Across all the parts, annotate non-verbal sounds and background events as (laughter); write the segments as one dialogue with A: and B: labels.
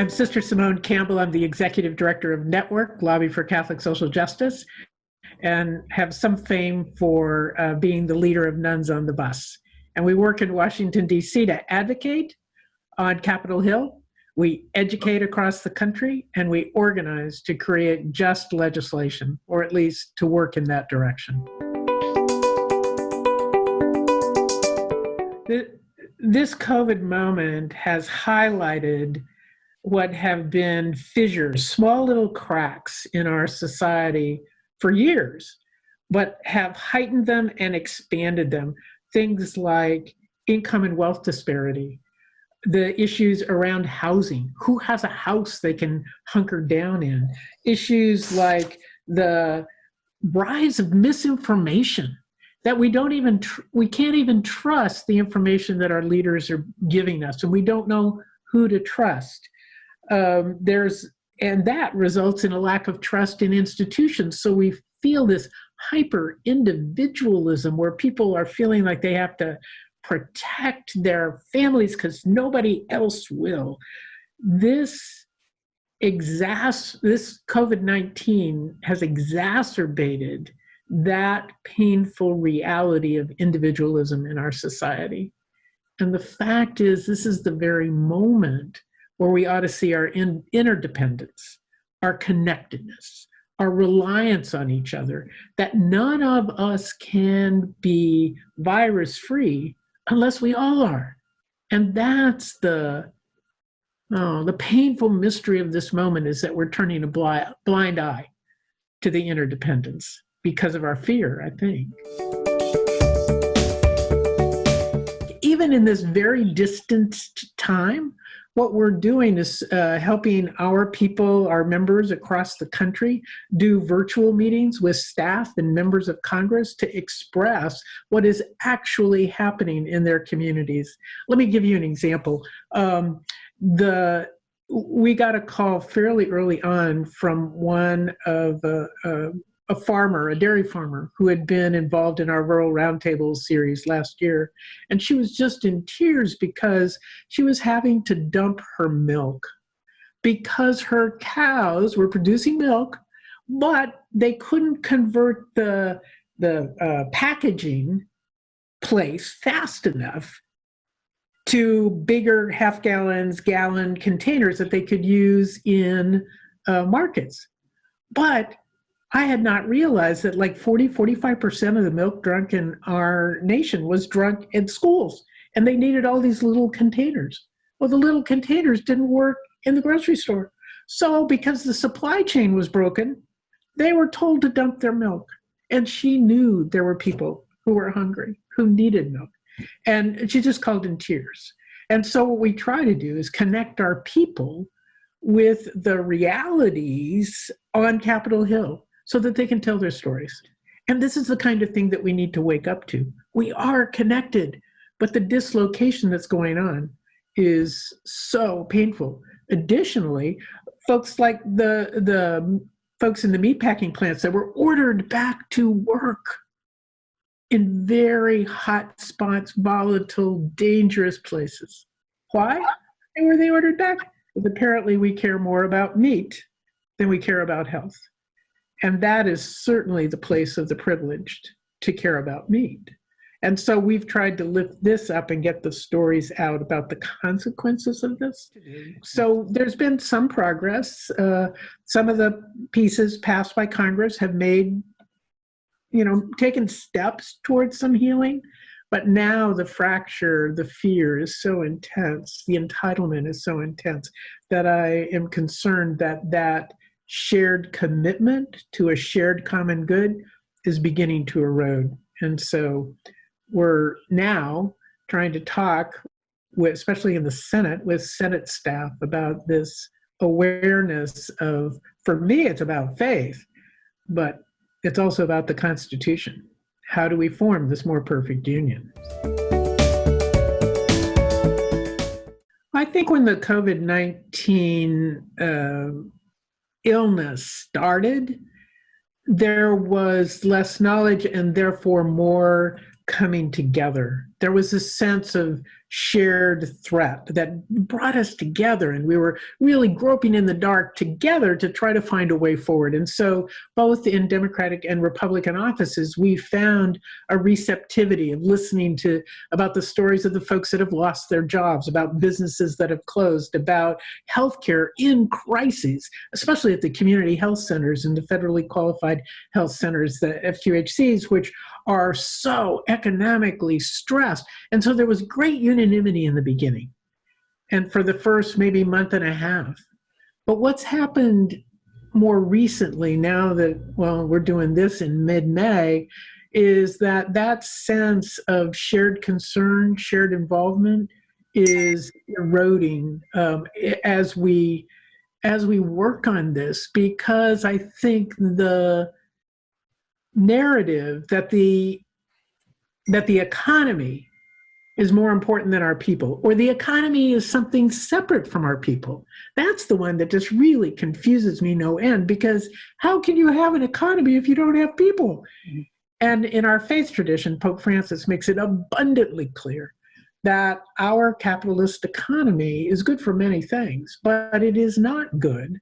A: I'm Sister Simone Campbell. I'm the executive director of Network, Lobby for Catholic Social Justice, and have some fame for uh, being the leader of Nuns on the Bus. And we work in Washington, D.C. to advocate on Capitol Hill. We educate across the country and we organize to create just legislation, or at least to work in that direction. This COVID moment has highlighted what have been fissures, small little cracks in our society for years, but have heightened them and expanded them. Things like income and wealth disparity, the issues around housing, who has a house they can hunker down in, issues like the rise of misinformation that we don't even we can't even trust the information that our leaders are giving us and we don't know who to trust um, there's and that results in a lack of trust in institutions. So we feel this hyper individualism where people are feeling like they have to protect their families because nobody else will. This exas this COVID-19 has exacerbated that painful reality of individualism in our society. And the fact is, this is the very moment where we ought to see our in, interdependence, our connectedness, our reliance on each other, that none of us can be virus free unless we all are. And that's the, oh, the painful mystery of this moment is that we're turning a blind, blind eye to the interdependence because of our fear, I think. Even in this very distant time, what we're doing is uh, helping our people, our members across the country, do virtual meetings with staff and members of Congress to express what is actually happening in their communities. Let me give you an example. Um, the we got a call fairly early on from one of uh, uh, a farmer, a dairy farmer, who had been involved in our Rural Roundtable series last year. And she was just in tears because she was having to dump her milk because her cows were producing milk, but they couldn't convert the, the uh, packaging place fast enough to bigger half gallons, gallon containers that they could use in uh, markets. But I had not realized that like 40, 45% of the milk drunk in our nation was drunk in schools and they needed all these little containers. Well, the little containers didn't work in the grocery store. So because the supply chain was broken, they were told to dump their milk. And she knew there were people who were hungry, who needed milk. And she just called in tears. And so what we try to do is connect our people with the realities on Capitol Hill so that they can tell their stories. And this is the kind of thing that we need to wake up to. We are connected, but the dislocation that's going on is so painful. Additionally, folks like the, the folks in the meatpacking plants that were ordered back to work in very hot spots, volatile, dangerous places. Why? Were they ordered back? Because apparently we care more about meat than we care about health. And that is certainly the place of the privileged to care about meat. And so we've tried to lift this up and get the stories out about the consequences of this. So there's been some progress. Uh, some of the pieces passed by Congress have made, you know, taken steps towards some healing. But now the fracture, the fear is so intense, the entitlement is so intense that I am concerned that that shared commitment to a shared common good is beginning to erode. And so we're now trying to talk, with, especially in the Senate, with Senate staff about this awareness of, for me, it's about faith, but it's also about the Constitution. How do we form this more perfect union? I think when the COVID-19 uh, illness started, there was less knowledge and therefore more coming together there was this sense of shared threat that brought us together and we were really groping in the dark together to try to find a way forward and so both in democratic and republican offices we found a receptivity of listening to about the stories of the folks that have lost their jobs about businesses that have closed about healthcare in crises especially at the community health centers and the federally qualified health centers the fqhcs which are so economically stressed. And so there was great unanimity in the beginning and for the first maybe month and a half. But what's happened more recently, now that, well, we're doing this in mid May, is that that sense of shared concern, shared involvement is eroding um, as we as we work on this because I think the narrative that the that the economy is more important than our people or the economy is something separate from our people that's the one that just really confuses me no end because how can you have an economy if you don't have people and in our faith tradition pope francis makes it abundantly clear that our capitalist economy is good for many things but it is not good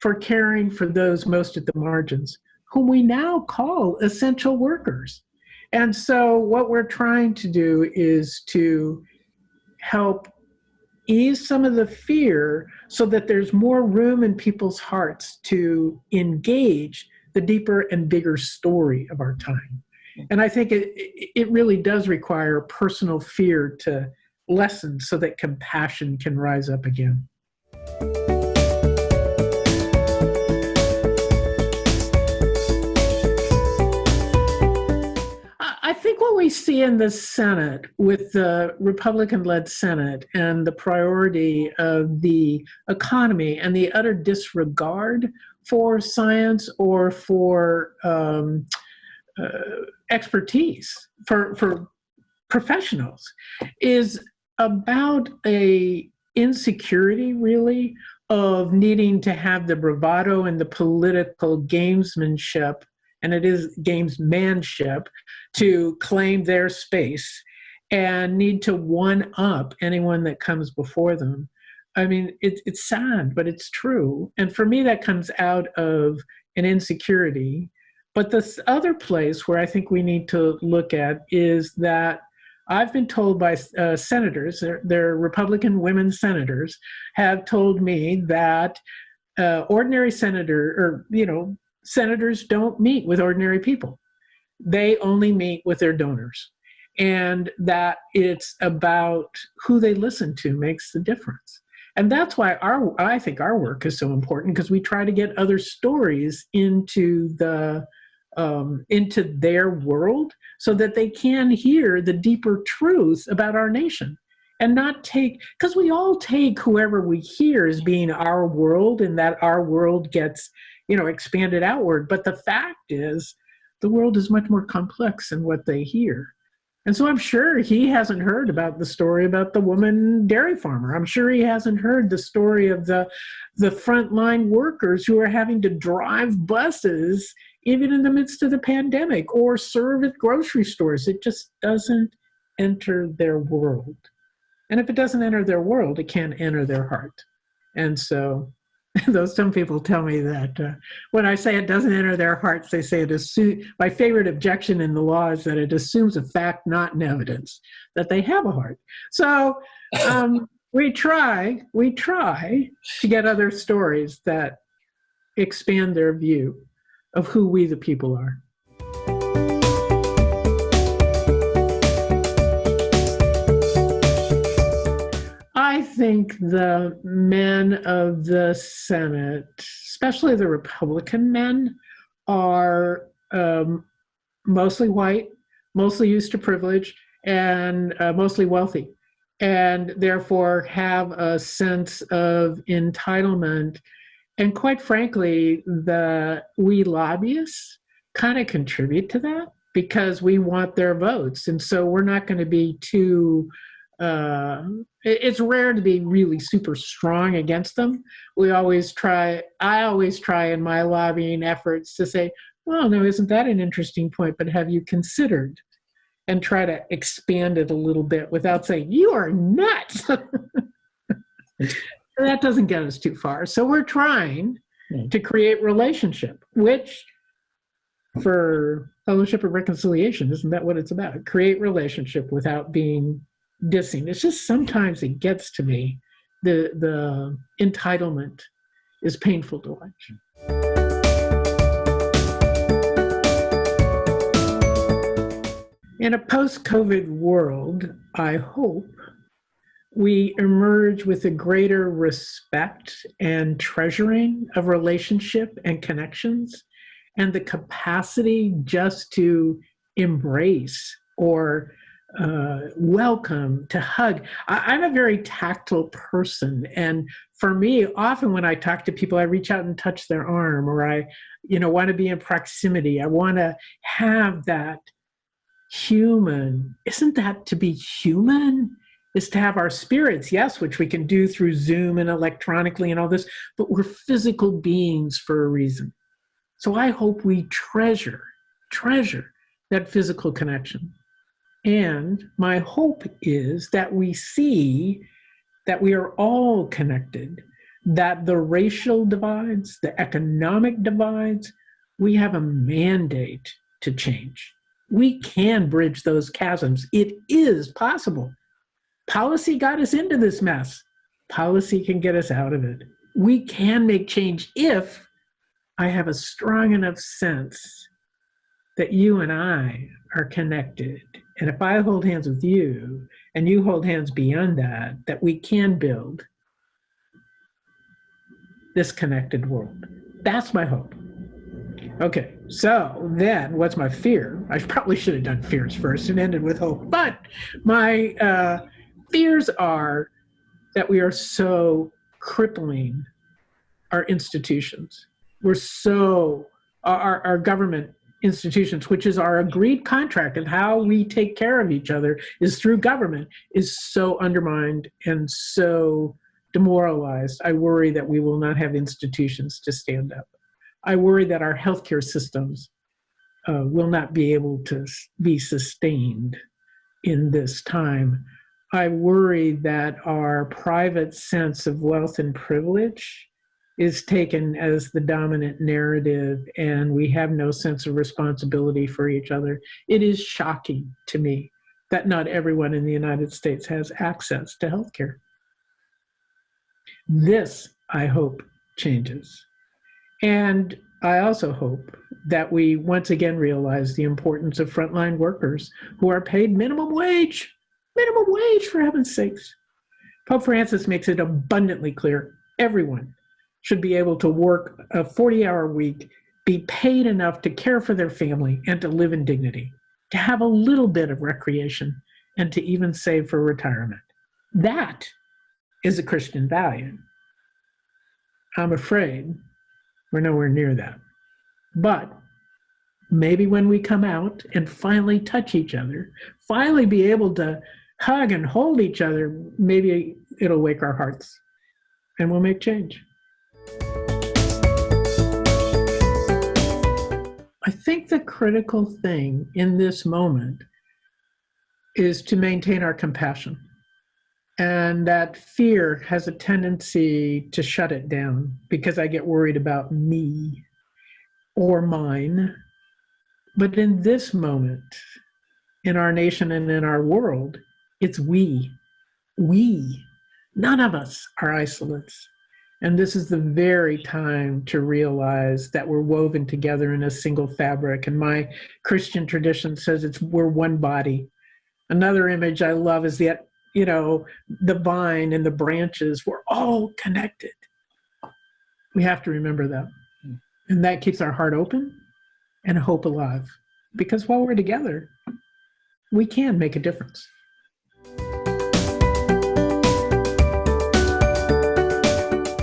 A: for caring for those most at the margins whom we now call essential workers. And so what we're trying to do is to help ease some of the fear so that there's more room in people's hearts to engage the deeper and bigger story of our time. And I think it, it really does require personal fear to lessen so that compassion can rise up again. We see in the Senate with the Republican led Senate and the priority of the economy and the utter disregard for science or for um, uh, expertise, for, for professionals, is about a insecurity really of needing to have the bravado and the political gamesmanship and it is gamesmanship to claim their space and need to one up anyone that comes before them. I mean, it, it's sad, but it's true. And for me, that comes out of an insecurity. But this other place where I think we need to look at is that I've been told by uh, senators, they're, Republican women senators, have told me that uh, ordinary senator, or, you know, senators don't meet with ordinary people. They only meet with their donors. And that it's about who they listen to makes the difference. And that's why our I think our work is so important because we try to get other stories into the um, into their world so that they can hear the deeper truth about our nation and not take because we all take whoever we hear as being our world and that our world gets you know, expanded outward. But the fact is, the world is much more complex than what they hear. And so I'm sure he hasn't heard about the story about the woman dairy farmer. I'm sure he hasn't heard the story of the, the frontline workers who are having to drive buses even in the midst of the pandemic or serve at grocery stores. It just doesn't enter their world. And if it doesn't enter their world, it can't enter their heart. And so (laughs) though some people tell me that uh, when I say it doesn't enter their hearts, they say it assumes, my favorite objection in the law is that it assumes a fact, not an evidence, that they have a heart. So um, (laughs) we try, we try to get other stories that expand their view of who we the people are. Think the men of the Senate, especially the Republican men, are um, mostly white, mostly used to privilege, and uh, mostly wealthy, and therefore have a sense of entitlement. And quite frankly, the we lobbyists kind of contribute to that because we want their votes, and so we're not going to be too uh, it's rare to be really super strong against them. We always try, I always try in my lobbying efforts to say, well, no, isn't that an interesting point? But have you considered? and try to expand it a little bit without saying, you are nuts. (laughs) that doesn't get us too far. So we're trying to create relationship, which for fellowship of reconciliation, isn't that what it's about? Create relationship without being dissing. It's just sometimes it gets to me. The the entitlement is painful to watch. In a post-COVID world, I hope we emerge with a greater respect and treasuring of relationship and connections and the capacity just to embrace or uh, welcome, to hug. I, I'm a very tactile person. And for me, often when I talk to people, I reach out and touch their arm or I, you know, want to be in proximity. I want to have that human. Isn't that to be human? Is to have our spirits, yes, which we can do through Zoom and electronically and all this, but we're physical beings for a reason. So I hope we treasure, treasure that physical connection. And my hope is that we see that we are all connected, that the racial divides, the economic divides, we have a mandate to change. We can bridge those chasms. It is possible. Policy got us into this mess. Policy can get us out of it. We can make change if I have a strong enough sense that you and I are connected. And if I hold hands with you and you hold hands beyond that, that we can build this connected world. That's my hope. Okay, so then what's my fear? I (laughs) probably should have done fears first and ended with hope. But my uh, fears are that we are so crippling our institutions. We're so, our, our government institutions, which is our agreed contract of how we take care of each other, is through government, is so undermined and so demoralized. I worry that we will not have institutions to stand up. I worry that our healthcare systems uh, will not be able to be sustained in this time. I worry that our private sense of wealth and privilege is taken as the dominant narrative and we have no sense of responsibility for each other. It is shocking to me that not everyone in the United States has access to healthcare. This, I hope, changes. And I also hope that we once again realize the importance of frontline workers who are paid minimum wage, minimum wage for heaven's sakes. Pope Francis makes it abundantly clear everyone should be able to work a 40 hour week, be paid enough to care for their family and to live in dignity, to have a little bit of recreation, and to even save for retirement. That is a Christian value. I'm afraid we're nowhere near that. But maybe when we come out and finally touch each other, finally be able to hug and hold each other, maybe it'll wake our hearts and we'll make change. I think the critical thing in this moment is to maintain our compassion. And that fear has a tendency to shut it down because I get worried about me or mine. But in this moment, in our nation and in our world, it's we. We. None of us are isolates. And this is the very time to realize that we're woven together in a single fabric. And my Christian tradition says it's we're one body. Another image I love is that, you know, the vine and the branches, we're all connected. We have to remember that. Hmm. And that keeps our heart open and hope alive. Because while we're together, we can make a difference.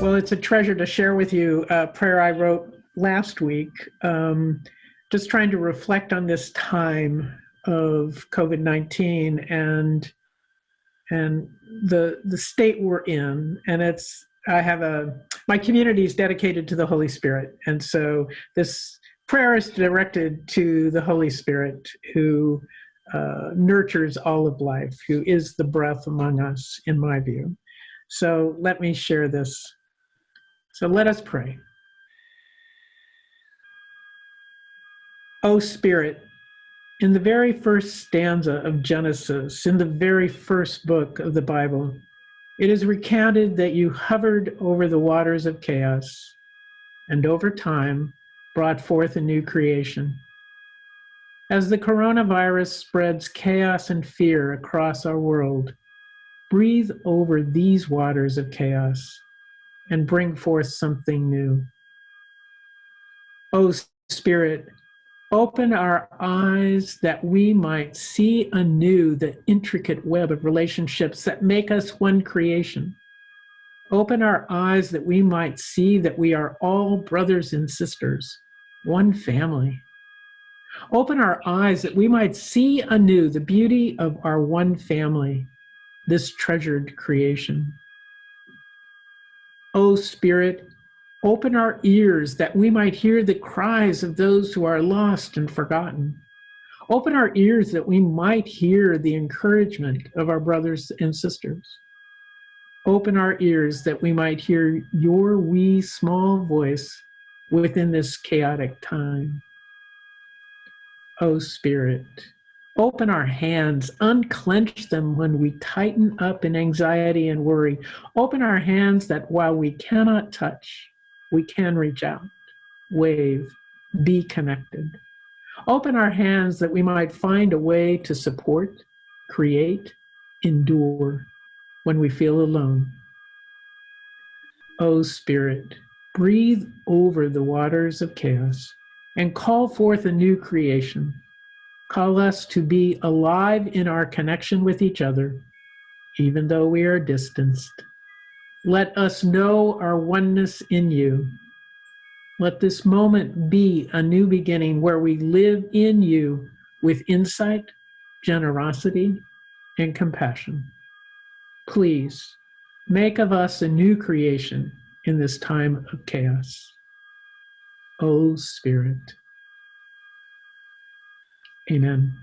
A: Well, it's a treasure to share with you a prayer I wrote last week, um, just trying to reflect on this time of COVID-19 and and the the state we're in. And it's I have a my community is dedicated to the Holy Spirit, and so this prayer is directed to the Holy Spirit who uh, nurtures all of life, who is the breath among us, in my view. So let me share this. So let us pray. O Spirit, in the very first stanza of Genesis, in the very first book of the Bible, it is recounted that you hovered over the waters of chaos and over time brought forth a new creation. As the coronavirus spreads chaos and fear across our world, breathe over these waters of chaos and bring forth something new. O Spirit, open our eyes that we might see anew the intricate web of relationships that make us one creation. Open our eyes that we might see that we are all brothers and sisters, one family. Open our eyes that we might see anew the beauty of our one family, this treasured creation. O Spirit, open our ears that we might hear the cries of those who are lost and forgotten. Open our ears that we might hear the encouragement of our brothers and sisters. Open our ears that we might hear your wee small voice within this chaotic time. O Spirit, open our hands, unclench them when we tighten up in anxiety and worry. Open our hands that while we cannot touch, we can reach out, wave, be connected. Open our hands that we might find a way to support, create, endure when we feel alone. O Spirit, breathe over the waters of chaos and call forth a new creation. Call us to be alive in our connection with each other, even though we are distanced. Let us know our oneness in you. Let this moment be a new beginning where we live in you with insight, generosity, and compassion. Please make of us a new creation in this time of chaos. O Spirit. Amen.